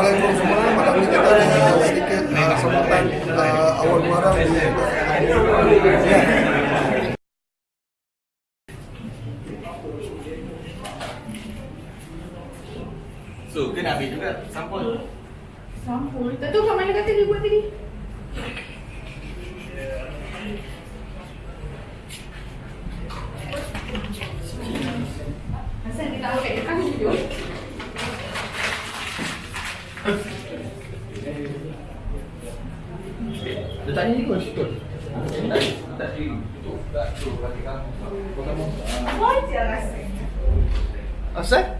Assalamualaikum semua. Malam ni kita ada sedikit uh, sambutan uh, awal Muharram di ya. So, kena ambil juga sampul. Sampul. Tak tahu kat mana kata dia buat tadi. Asal dia tak pakai dekat video. Letak ni kot, sikut. Tak diri. Tak tu, bagi kamu. Kau kamu. Apa je rasa? Asal?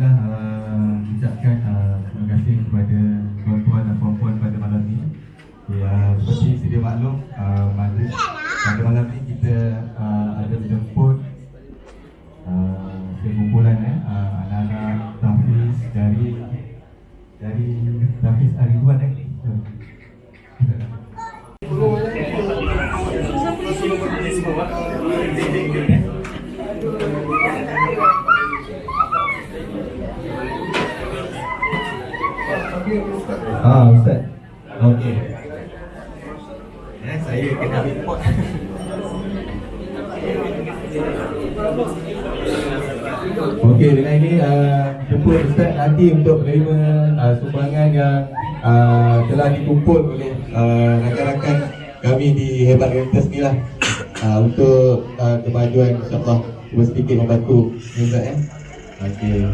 Alhamdulillah uh, ucapkan uh, terima kasih kepada tuan-tuan dan puan-puan pada malam ini. Ya, seperti sedia maklum, uh, majlis pada malam ini kita uh, ada menjemput uh, sekumpulan eh, uh, anak-anak Tafiz dari dari Tafiz Ariduan eh. Ah, Ustaz. Okey. Eh, saya kena pot. Okey, dengan ini uh, jemput Ustaz nanti untuk menerima uh, sumbangan yang uh, telah dikumpul oleh uh, rakan-rakan kami di Hebat Rentas ni lah uh, untuk uh, kemajuan insyaAllah sedikit membantu Ustaz eh. Okey.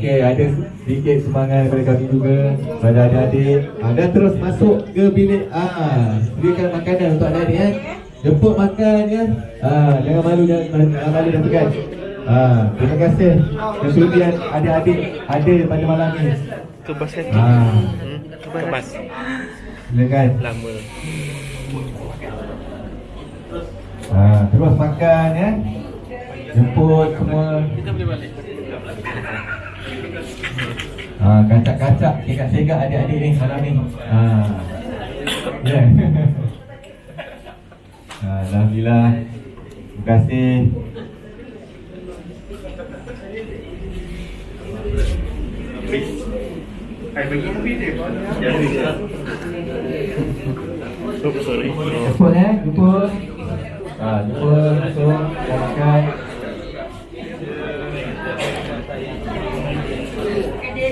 Okay, ada sedikit semangat daripada kami juga pada adik-adik. Ah, dan terus masuk ke bilik. Ah, sediakan makanan untuk adik-adik eh. Jemput makan ya. Ah, jangan malu jangan, jangan malu dan tegas. Ah, terima kasih kesudian adik-adik ada pada malam ini. Kebas lagi. Ah, Hmm? Kebas. silakan. Lama. Ah, terus makan ya. Jemput semua. Kita boleh balik. Ah, kacak-kacak segak-segak adik-adik ni malam ni. Ah. Ya. Yeah. ah, Alhamdulillah. Terima kasih. Oh, sorry. Jemput eh, jemput. Ah, jemput langsung dah makan.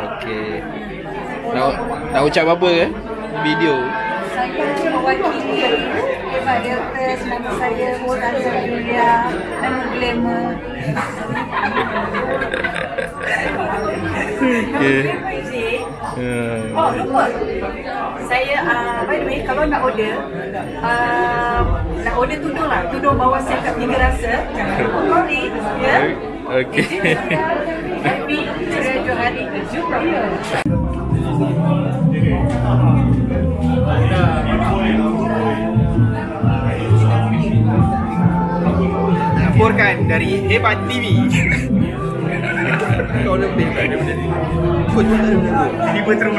Okey. Nak nak ucap apa ke? Video. Saya mewakili Hebat Delta Nama saya Murtaza Julia Nama Glamour Okey. Hmm. Oh, lupa. Saya, uh, by the way, kalau nak order, uh, nak order tudung lah. Tudung bawah set tiga rasa. Sorry, ya. Okey. Happy Johari. Laporkan dari Hebat TV. Kau lebih tak ada benda ni. Kau tu tak ada benda tu. Tiba terus